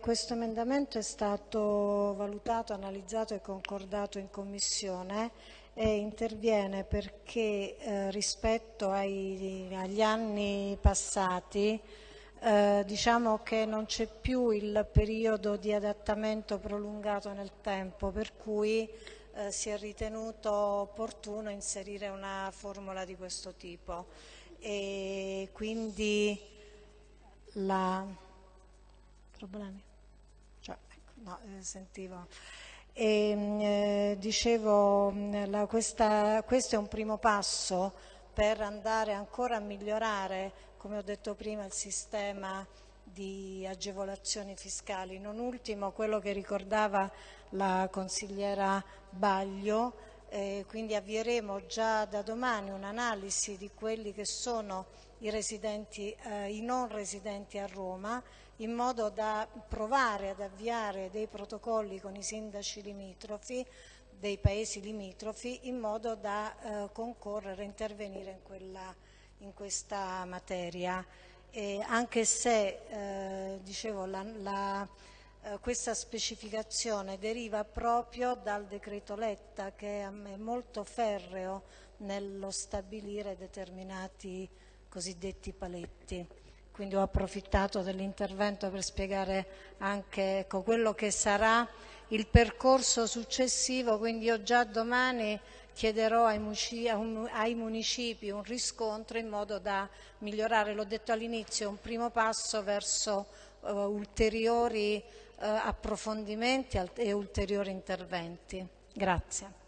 questo emendamento è stato valutato, analizzato e concordato in Commissione e interviene perché eh, rispetto ai, agli anni passati eh, diciamo che non c'è più il periodo di adattamento prolungato nel tempo per cui eh, si è ritenuto opportuno inserire una formula di questo tipo. E quindi la problemi no, eh, sentivo. E, mm, eh, dicevo mm, la, questa, questo è un primo passo per andare ancora a migliorare come ho detto prima il sistema di agevolazioni fiscali. Non ultimo quello che ricordava la consigliera Baglio eh, quindi avvieremo già da domani un'analisi di quelli che sono i, residenti, eh, i non residenti a Roma in modo da provare ad avviare dei protocolli con i sindaci limitrofi dei paesi limitrofi in modo da eh, concorrere, intervenire in, quella, in questa materia. E anche se, eh, dicevo, la, la eh, questa specificazione deriva proprio dal decreto Letta che è molto ferreo nello stabilire determinati cosiddetti paletti. Quindi ho approfittato dell'intervento per spiegare anche ecco, quello che sarà il percorso successivo, quindi io già domani chiederò ai, ai municipi un riscontro in modo da migliorare, l'ho detto all'inizio, un primo passo verso uh, ulteriori eh, approfondimenti e ulteriori interventi. Grazie.